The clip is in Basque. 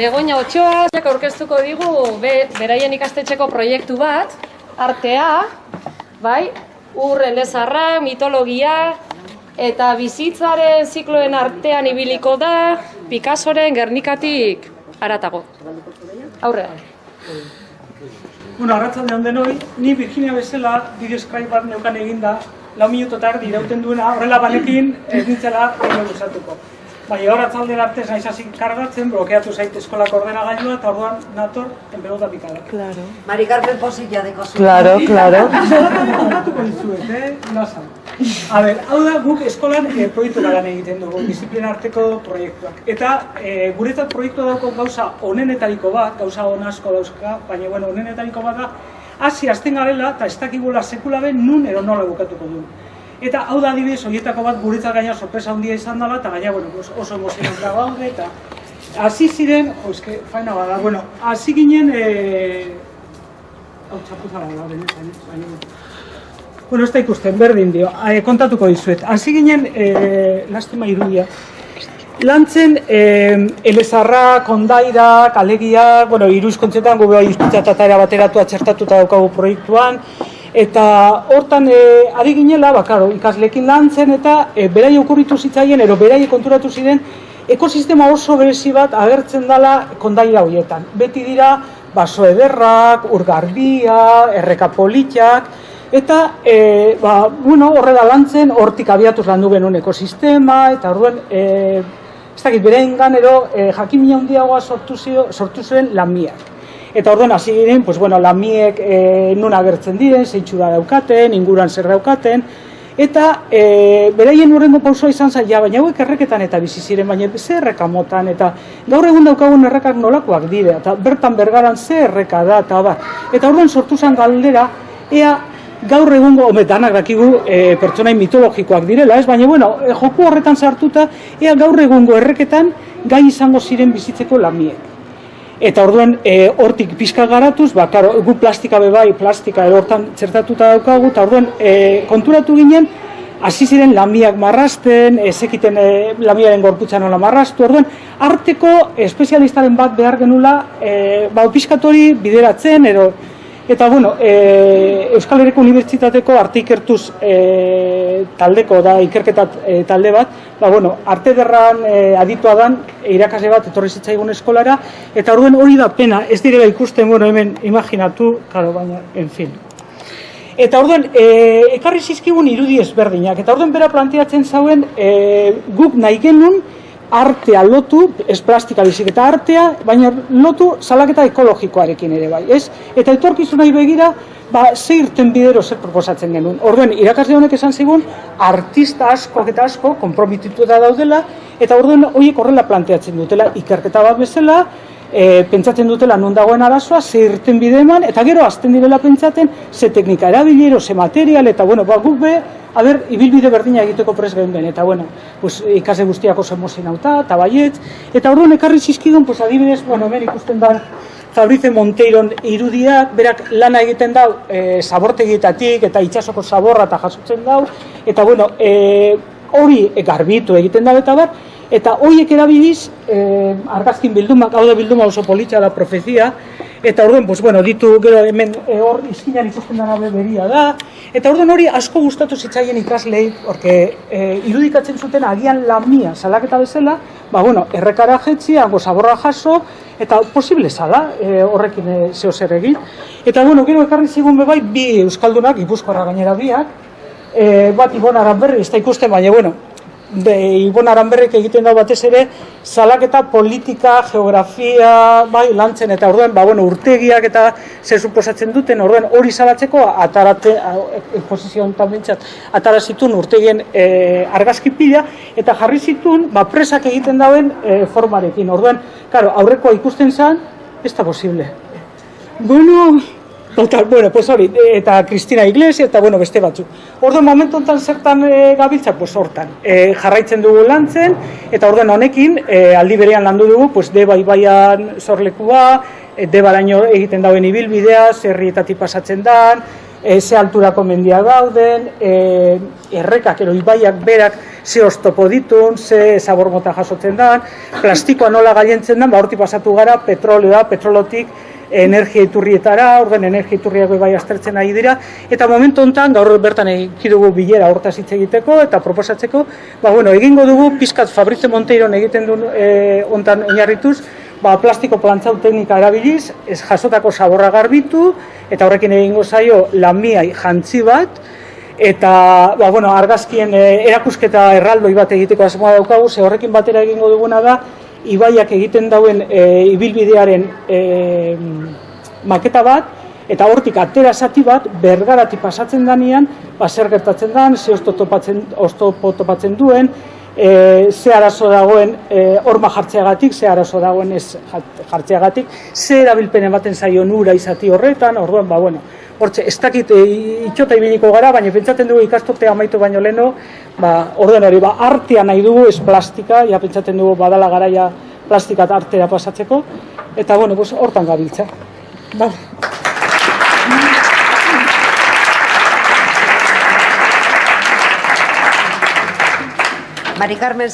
Begoña Otxoa aurkeztuko digu be, beraien ikastetxeko proiektu bat, artea, bai, ur elezarra, mitologia, eta bizitzaren zikloen artean ibiliko da, Picassoren Gernikatik aratago. Aurrea. Bueno, arratzalde hon denoi, ni Virginia bezala bideo Skype bat neukan eginda, lau minuto eta erdi irauten duena, horrela banekin ez nintzela egin. Bai, hor atzalde arte naiz hasi kargatzen, blokeatu zait eskolako ordenagailua eta orduan nator en pelota picada. Claro. Mari Carmen posilla de kosu. Claro, claro. Zeratan kontatuko dizuet, eh? Nasa. A ber, hau da guk eskolan eh, proiektu garan egiten dugu, disiplina arteko proiektuak. Eta eh, guretzat proiektu dauko gauza onenetariko bat, gauza on asko dauzka, baina bueno, onenetariko bat da, hasi azten garela eta ez dakigula sekula ben nun edo nola bukatuko du. Eta hau da adibidez, horietako bat guretzat gaina sorpresa handia izan dela, eta gaina bueno, oso emozionantea gaude, eta hasi ziren, jo, eske, faina bada, bueno, hasi ginen, eh, hau txapuza da, benetan, baina, Bueno, ez da ikusten, berdin dio, e, kontatuko dizuet. Hasi ginen, e, lastima irudia, lantzen e, elezarra, kondaira, kalegia, bueno, iru izkontzetan, gobe bai izkuntza eta bateratu atxertatuta daukagu proiektuan, eta hortan e, ari ginela, bakaro, ikaslekin lantzen, eta e, berai okurritu zitzaien, ero berai konturatu ziren, ekosistema oso berezi bat agertzen dela kondaira horietan. Beti dira, baso ederrak, urgarbia, erreka politiak, Eta, e, ba, bueno, horrela lantzen, hortik abiatuz landu genuen ekosistema, eta orduan, e, ez dakit, berein ganero, e, jakimina handiagoa sortu, zio, sortu zuen lamiak. Eta orduan, hasi giren, pues, bueno, lamiek e, nun agertzen diren, zeintxura daukaten, inguran zer daukaten, eta e, beraien horrengo pausoa izan zaila, baina hauek erreketan eta bizi ziren, baina ze erreka motan, eta gaur egun daukagun errekak nolakoak dire, eta bertan bergaran ze erreka da, eta bar. Eta orduan sortu zen galdera, ea gaur egungo, home, danak dakigu e, pertsonai mitologikoak direla, ez? Baina, bueno, joku horretan sartuta, ea gaur egungo erreketan gai izango ziren bizitzeko lamiek. Eta orduen, e, hortik pizka garatuz, ba, karo, gu plastika bebai, plastika hortan txertatuta daukagu, eta orduen, e, konturatu ginen, hasi ziren lamiak marrasten, ezekiten e, lamiaren gorputza nola marrastu, orduen, arteko espezialistaren bat behar genula, e, ba, pizkatori bideratzen, ero, Eta, bueno, e, Euskal Herriko Unibertsitateko arte ikertuz e, taldeko da ikerketat e, talde bat, ba, bueno, arte derran e, aditua dan irakasle bat etorri zitzaigun eskolara, eta orduen hori da pena, ez direla ikusten, bueno, hemen imaginatu, karo, baina, en fin. Eta orduen, e, ekarri zizkigun irudi ezberdinak, eta orduen bera planteatzen zauen e, guk nahi genuen, artea lotu, ez plastika bizik eta artea, baina lotu salaketa ekologikoarekin ere bai, ez? Eta etorkizunai begira, ba, ze irten bidero zer proposatzen genuen. Orduen, irakasle honek esan zigun, artista asko eta asko kompromititu da daudela, eta orduen horiek horrela planteatzen dutela, ikerketa bat bezala, e, pentsatzen dutela non dagoen arazoa, ze irten bide eman, eta gero azten direla pentsatzen, ze teknika erabilero, ze material, eta bueno, ba, guk be, a ber, ibilbide berdina egiteko pres gehen ben, eta bueno, pues, ikase guztiak oso emozien hauta, eta baiet, eta orduan ekarri zizkidun, pues, adibidez, bueno, hemen ikusten da, Fabrice Monteiron irudiak, berak lana egiten dau, e, zabortegietatik eta itxasoko zaborra eta jasotzen dau, eta bueno, e, hori garbitu egiten da eta bar, eta horiek erabiliz, e, argazkin bildumak, hau da bilduma oso politxa da profezia, eta orduan, pues, bueno, ditu gero hemen e, hor izkinan ikusten dara beria da, eta orduan hori asko gustatu zitzaien ikaslei, porque e, irudikatzen zuten agian lamia salaketa bezala, ba, bueno, errekara jetzi, hango zaborra jaso, eta posible zala e, horrekin e, zeo zer egin. Eta, bueno, gero ekarri zigun bebai, bi euskaldunak, ipuzkoara gainera biak, e, bat Ibon Aranberri, ez da ikusten, baina, bueno, be, Ibon Aranberrik egiten da batez ere, salaketa politika, geografia, bai, lantzen, eta orduan, ba, bueno, urtegiak eta zer suposatzen duten, orduan hori salatzeko, atarate, posizio honetan bintzat, atara zitun urtegien e, argazki pila, eta jarri zitun, ba, presak egiten dauen e, formarekin, orduan, claro, aurrekoa ikusten zen, ez da posible. Bueno, Total, bueno, pues hori, eta Cristina Iglesia, eta bueno, beste batzuk. Orduan, momentu honetan zertan e, gabiltza, pues hortan. E, jarraitzen dugu lantzen, eta orduan honekin, e, aldi berean landu dugu, pues deba ibaian zorlekua, e, debaraino egiten dauen ibilbidea, zerrietatik pasatzen dan, e, ze alturako mendia dauden, e, errekak, ero ibaiak berak ze oztopo ditun, ze zabor mota jasotzen dan, plastikoa nola gailentzen dan, ba hortik pasatu gara petroleoa, petrolotik energia iturrietara, orden energia iturriak bai aztertzen ari dira, eta momentu honetan gaur bertan egin dugu bilera hortaz hitz egiteko eta proposatzeko, ba bueno, egingo dugu pizkat Fabrice Monteiron egiten duen e, hontan oinarrituz, ba, plastiko plantzau teknika erabiliz, ez jasotako zaborra garbitu, eta horrekin egingo zaio lamiai jantzi bat, eta ba, bueno, argazkien e, erakusketa erraldoi bat egiteko asmoa daukagu, ze horrekin batera egingo duguna da, ibaiak egiten dauen e, ibilbidearen e, maketa bat, eta hortik atera zati bat, bergarati pasatzen danean, ba, zer gertatzen dan, ze ozto topatzen, oztopo topatzen duen, e, ze arazo dagoen e, horma jartzeagatik, ze arazo dagoen ez jartzeagatik, ze erabilpen ematen zaio nura izati horretan, orduan, ba, bueno, hortze, ez dakit e, itxota ibiliko gara, baina pentsatzen dugu ikasturtea amaitu baino leno, ba, orduan hori, ba, artea nahi dugu, ez plastika, ja pentsatzen dugu badala garaia plastika eta artea pasatzeko, eta, bueno, pues, hortan gabiltza. Ba. Mari Carmen,